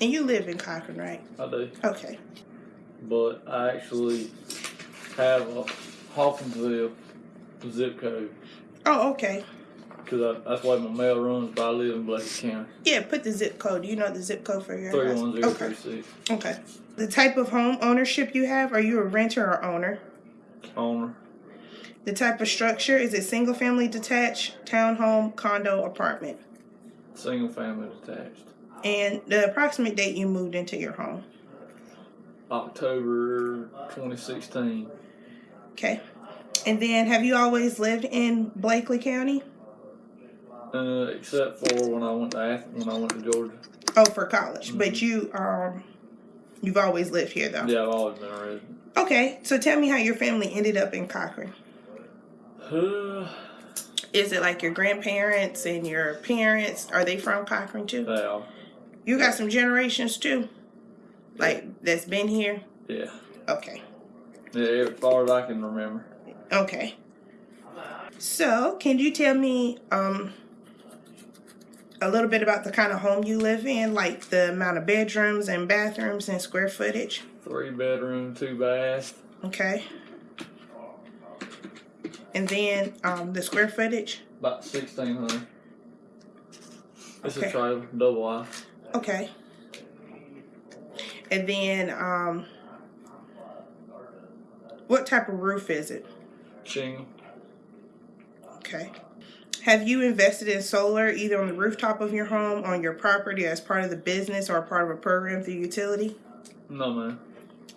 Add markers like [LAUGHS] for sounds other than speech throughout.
And you live in Cochran, right? I do. Okay. But I actually have a Hawkinsville zip code Oh, okay. because that's why my mail runs. But I live in Bleckley County. Yeah, put the zip code. Do you know the zip code for your Three house? Okay. Okay. The type of home ownership you have, are you a renter or owner? Owner. The type of structure, is it single family detached, townhome, condo, apartment? Single family detached. And the approximate date you moved into your home. October 2016. Okay. And then have you always lived in Bleckley County? Uh, except for when I went to Ath- when I went to Georgia. Oh, for college. But you um you've always lived here though. Yeah, I've always been a resident. Okay. So tell me how your family ended up in Cochran. Uh, Is it like your grandparents and your parents? Are they from Cochran too? they are. You got some generations too? Like that's been here? Yeah. Okay. Yeah, as far as I can remember. Okay. So, can you tell me um a little bit about the kind of home you live in, like the amount of bedrooms and bathrooms and square footage? Three bedroom, two bath. Okay. And then um the square footage? About 1600. It's Okay. a trailer, double wide. Okay. And then um what type of roof is it? Shingle. Okay. Have you invested in solar either on the rooftop of your home, on your property as part of the business or part of a program through utility? No, man.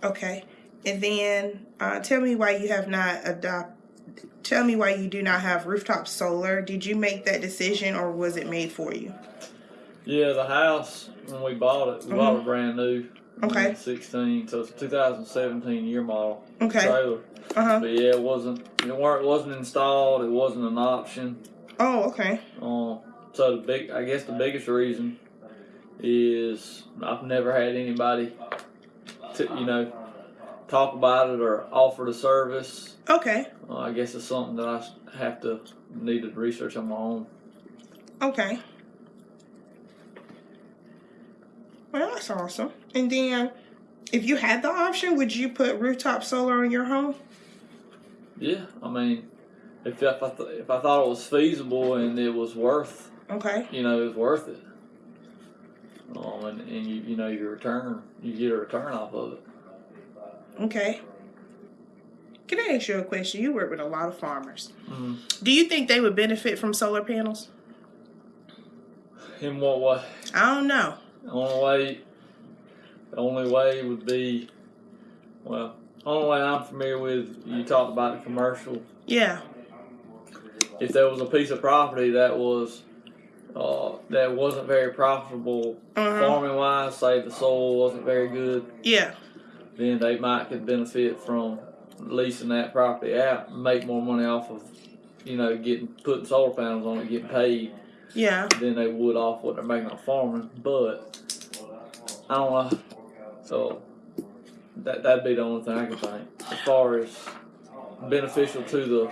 Okay. And then uh, tell me why you have not adopt. Tell me why you do not have rooftop solar. Did you make that decision or was it made for you? Yeah, the house, when we bought it, we bought it brand new. Mm-hmm. Okay. 16, so it's a 2017 year model Okay. trailer. Uh huh. But yeah, it wasn't, it weren't, it wasn't installed, it wasn't an option. Oh, okay. Um, so the big, I guess the biggest reason is I've never had anybody, to, you know, talk about it or offer the service. Okay. Uh, I guess it's something that I have to need to research on my own. Okay. Well, that's awesome. And then, if you had the option, would you put rooftop solar on your home? Yeah, I mean, if if I th- if I thought it was feasible and it was worth, Okay. you know, it was worth it. Um, and, and you you know your return, you get a return off of it. Okay. Can I ask you a question? You work with a lot of farmers. Mm. Do you think they would benefit from solar panels? In what way? I don't know. The only way, the only way would be, well, only way I'm familiar with. You talked about the commercial. Yeah. If there was a piece of property that was, uh, that wasn't very profitable Uh-huh. farming wise, say the soil wasn't very good, Yeah. then they might could benefit from leasing that property out, and make more money off of, you know, getting putting solar panels on it, getting paid Yeah. than they would off what they're making on farming. But I don't know. So that that'd be the only thing I can think as far as beneficial to the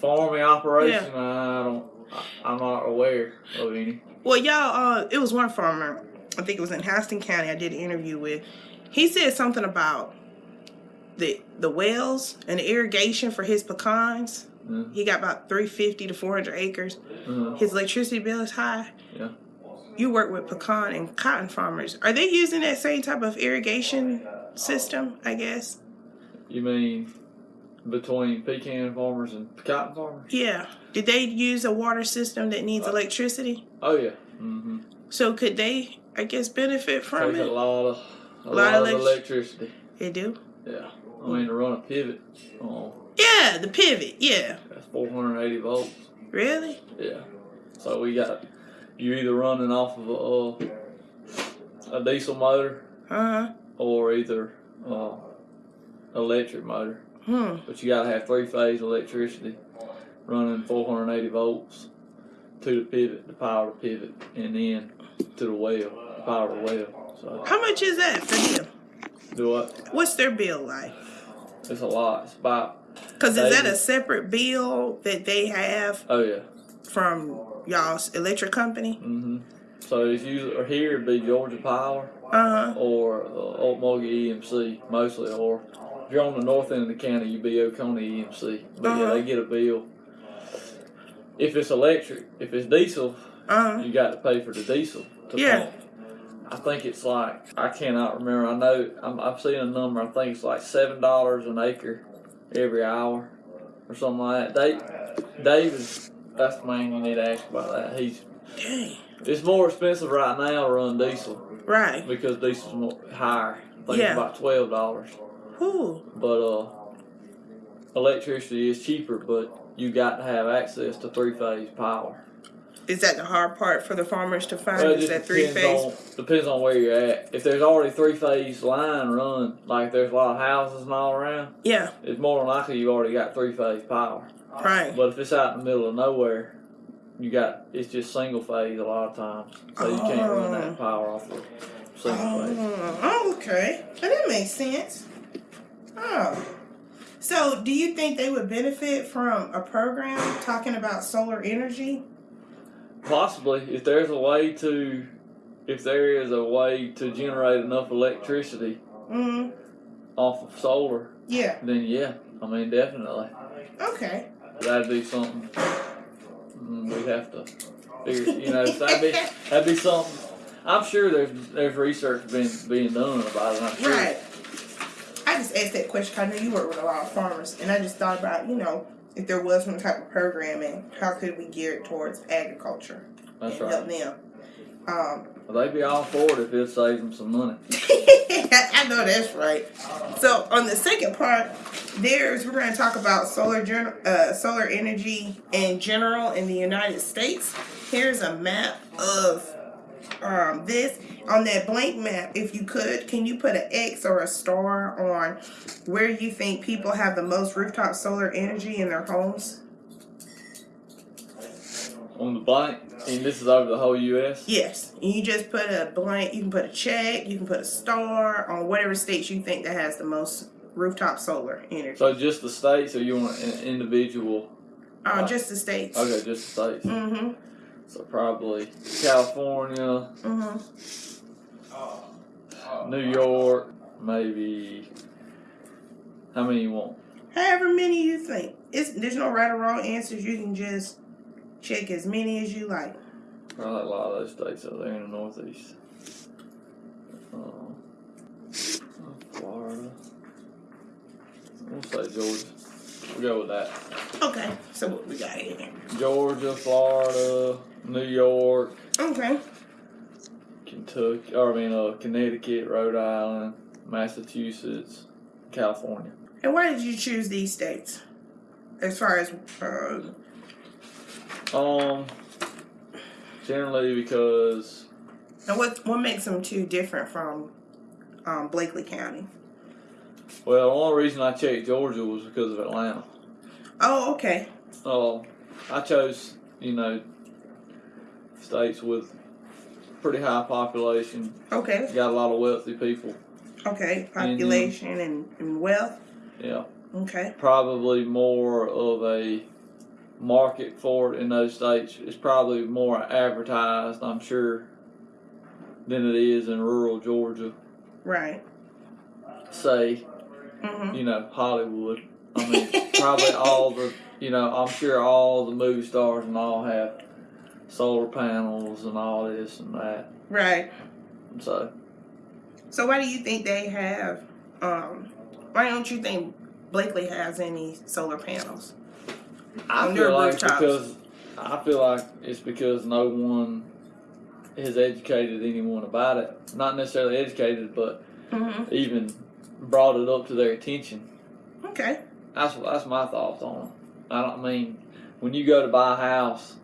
farming operation. I don't. I'm not aware of any. Well, y'all, uh, it was one farmer. I think it was in Houston County. I did an interview with. He said something about the the wells and the irrigation for his pecans. Mm. He got about three fifty to four hundred acres. Uh, His electricity bill is high. yeah. You work with pecan and cotton farmers. Are they using that same type of irrigation system? I guess. You mean between pecan farmers and cotton farmers? Yeah. Did they use a water system that needs electricity? Oh yeah. Mm-hmm. So could they, I guess, benefit from Takes a it? lot of a Lot lot, of of elect- electricity. They do. Yeah. I mean to run a pivot. Oh, Yeah, the pivot. Yeah. that's 480 volts. Really? Yeah. So we got you either running off of a, uh, a diesel motor Uh huh. or either uh, electric motor, Hmm. but you gotta have three phase electricity running 480 volts to the pivot, the power the pivot, and then to the well, the power the well. So How much is that for them? do what? What's their bill like? It's a lot. It's about Because is that a separate bill that they have oh yeah. from y'all's electric company? Mm-hmm. So if you are here it'd be Georgia Power Uh huh. or uh, EMC mostly, or if you're on the north end of the county, you'd be Oconee EMC. But yeah, Uh-huh. they get a bill. If it's electric, if it's diesel, Uh huh. you got to pay for the diesel to Yeah. pump. I think it's like I cannot remember. I know I'm, I've seen a number. I think it's like seven dollars an acre every hour or something like that. Dave, Dave is that's the man you need to ask about that. He's Dang. it's more expensive right now to run diesel Right. because diesel's more higher. I think Yeah. it's about twelve dollars. Whew. But uh, electricity is cheaper, but you got to have access to three phase power. Is that the hard part for the farmers to find? Well, is that three phase? on depends on where you're at. If there's already three phase line run, like there's a lot of houses and all around, Yeah. it's more than likely you already got three phase power. Right. But if it's out in the middle of nowhere, you got it's just single phase a lot of times, so you can't run Oh. that power off of single oh, phase. Oh, okay. Well, that makes sense. Oh. So, do you think they would benefit from a program talking about solar energy? Possibly, if there's a way to, if there is a way to generate enough electricity Mm. off of solar, Yeah. then yeah, I mean definitely Okay. that'd be something mm, we'd have to figure. You know, [LAUGHS] that'd be that'd be something. I'm sure there's there's research being being done about it. I'm sure. Right. I just asked that question I know you work with a lot of farmers, and I just thought about, you know, if there was some type of programming, how could we gear it towards agriculture That's and right. help them? Um, Well, they'd be all for it if it saves them some money. [LAUGHS] I know that's right. So on the second part, there's we're going to talk about solar uh, solar energy in general in the United States. Here's a map of um, this on that blank map. If you could, can you put an X or a star on where you think people have the most rooftop solar energy in their homes? On the blank, and this is over the whole U.S. Yes, and you just put a blank. You can put a check. You can put a star on whatever states you think that has the most rooftop solar energy. So just the states, or you want an individual? Uh, just the states. Okay, just the states. Mm-hmm. So probably California, Mm-hmm. New York, maybe. How many you want? However many you think. It's there's no right or wrong answers. You can just check as many as you like. Probably a lot of those states out there in the Northeast. Um, Florida. We'll say Georgia. We'll go with that. Okay. So what we got here? Georgia, Florida, New York, Okay. Kentucky, or I mean, uh, Connecticut, Rhode Island, Massachusetts, California. And why did you choose these states? As far as uh, Um, generally because and what what makes them two different from um, Bleckley County? Well, the only reason I checked Georgia was because of Atlanta. Oh, okay. Um, I chose you know states with pretty high population, Okay. got a lot of wealthy people. Okay. Population and, and wealth. Yeah, Okay. probably more of a market for it in those states. It's probably more advertised, I'm sure, than it is in rural Georgia. Right. Say, Mm-hmm. you know, Hollywood. I mean, probably all the, you know, I'm sure all the movie stars and all have solar panels and all this and that. Right. So, So why do you think they have? Um, why don't you think Bleckley has any solar panels? I feel like rooftops. because I feel like it's because no one has educated anyone about it. Not necessarily educated, but Mm-hmm. even brought it up to their attention. Okay. That's that's my thoughts on it. I don't mean when you go to buy a house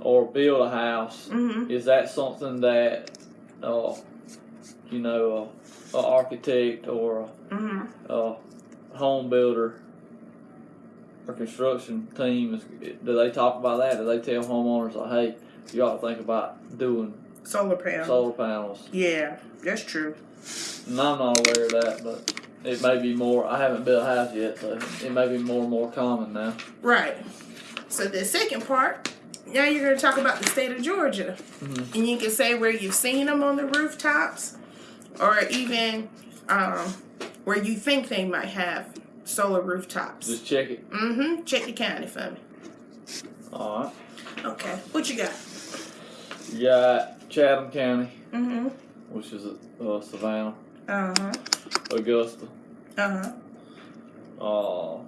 or build a house, Mm-hmm. is that something that uh, you know a, a architect or Mm-hmm. a, a home builder or construction team is do they talk about that? Do they tell homeowners like, hey, you ought to think about doing Solar panels. solar panels? Yeah, that's true. And I'm not aware of that, but it may be more. I haven't built a house yet, so it may be more and more common now. Right. So the second part now you're going to talk about the state of Georgia. Mhm. And you can say where you've seen them on the rooftops or even um, where you think they might have solar rooftops. Just check it. Mm-hmm. Check the county for me. All right. Okay. What you got? You got Chatham County, Mm-hmm. which is uh, Savannah, Uh-huh. Augusta, Uh-huh. uh,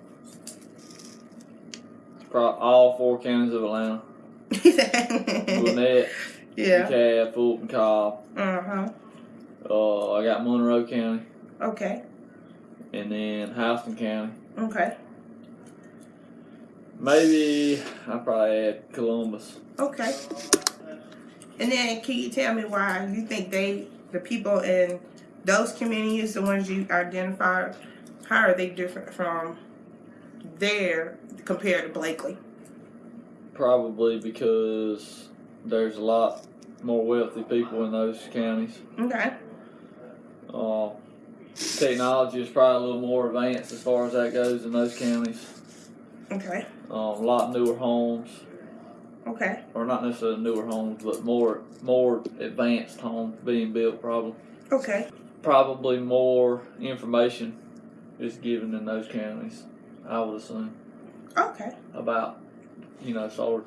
all four counties of Atlanta, [LAUGHS] Gwinnett, yeah. DeKalb, Fulton, Cobb. Uh-huh. Uh, I got Monroe County, Okay. and then Houston County. Okay. Maybe I probably add Columbus. Okay. And then can you tell me why you think they the people in those communities, the ones you identified, how are they different from there compared to Bleckley? Probably because there's a lot more wealthy people in those counties. Okay. Uh, technology is probably a little more advanced as far as that goes in those counties. Okay. Um, a lot newer homes, Okay. or not necessarily newer homes, but more more advanced homes being built. Probably, Okay. probably more information is given in those counties. I would assume Okay. about you know solar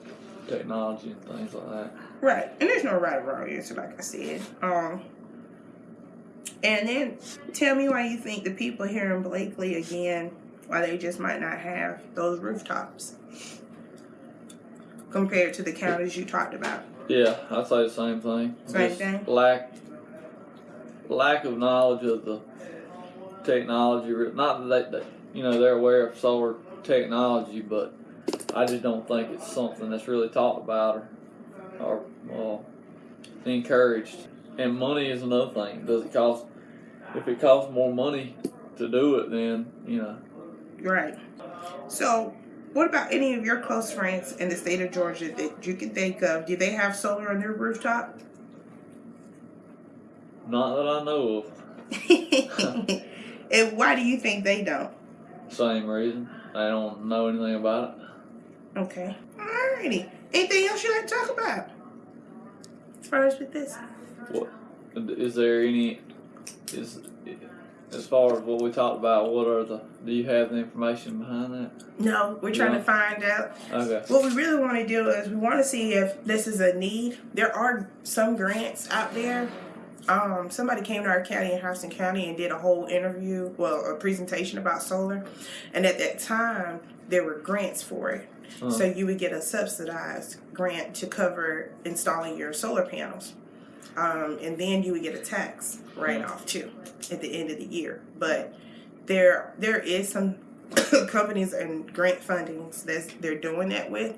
technology and things like that. Right. And there's no right or wrong answer, like I said. Um and then tell me why you think the people here in Bleckley again, why they just might not have those rooftops compared to the counties you talked about. Yeah, I'd say the same thing. Same Just thing? Lack lack of knowledge of the technology. Not that they, they, you know, they're aware of solar technology, but I just don't think it's something that's really talked about or or uh, encouraged. And money is another thing. Does it cost? If it costs more money to do it, then you know. Right. So what about any of your close friends in the state of Georgia that you can think of? Do they have solar on their rooftop? Not that I know of. [LAUGHS] and why do you think they don't? Same reason. They don't know anything about it. Okay. Alrighty. Anything else you like to talk about? As far as with this? What is there any? Is as far as what we talked about, what are the? Do you have the information behind that? No, we're trying No. to find out. Okay. What we really want to do is we want to see if this is a need. There are some grants out there. Um, somebody came to our county in Houston County and did a whole interview, well, a presentation about solar. And at that time, there were grants for it. Uh, So you would get a subsidized grant to cover installing your solar panels. Um, and then you would get a tax write off too at the end of the year. But there there is some [COUGHS] companies and grant fundings that they're doing that with.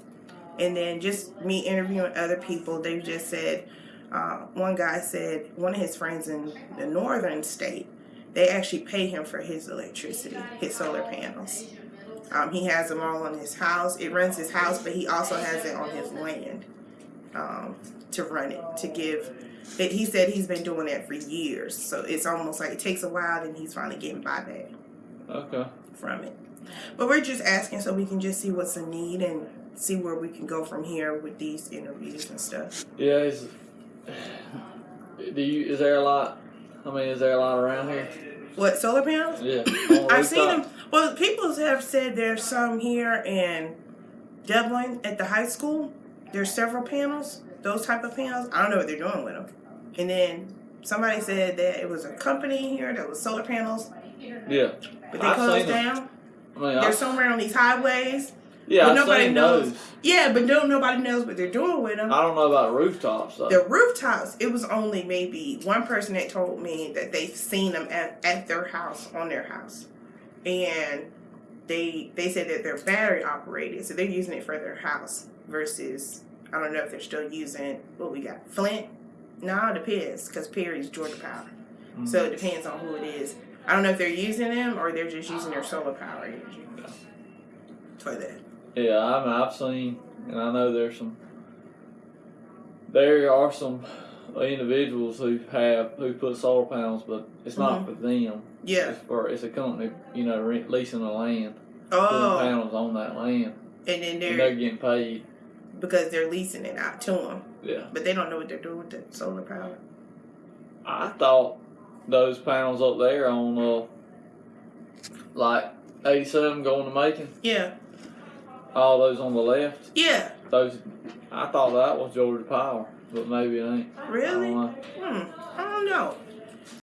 And then just me interviewing other people, they just said uh, one guy said one of his friends in the northern state, they actually pay him for his electricity, his solar panels. Um, he has them all on his house. It runs his house, but he also has it on his land um, to run it to give. He said he's been doing that for years, so it's almost like it takes a while, and he's finally getting buyback okay. from it. But we're just asking so we can just see what's a need and see where we can go from here with these interviews and stuff. Yeah. Is, do you? Is there a lot? I mean, is there a lot around here? What solar panels? Yeah. [LAUGHS] I've seen them. Well, people have said there's some here in Dublin at the high school. There's several panels, those type of panels. I don't know what they're doing with them. And then somebody said that it was a company here that was solar panels, Yeah. but they I've closed them. down. I mean, They're I've, somewhere on these highways. yeah, but I've nobody knows. those. Yeah, but don't nobody knows what they're doing with them. I don't know about rooftops though. The rooftops, it was only maybe one person that told me that they've seen them at, at their house, on their house. And they they said that they're battery operated, so they're using it for their house versus I don't know if they're still using what we got. Flint? No, it depends, because Perry's Georgia Power. Mhm. So it depends on who it is. I don't know if they're using them or they're just using their solar power energy for that. Yeah, I mean, I've seen, and I know there's some. There are some individuals who have who put solar panels, but it's not for them. Yeah. It's for it's a company, you know, rent, leasing the land, putting Oh, panels on that land, and then they're they're getting paid because they're leasing it out to them, Yeah. but they don't know what they're doing with the solar power. I thought those panels up there on uh like eighty seven going to Macon, Yeah, all those on the left, yeah, those I thought that was Georgia Power, but maybe it ain't. I really. know. Hmm, I don't know.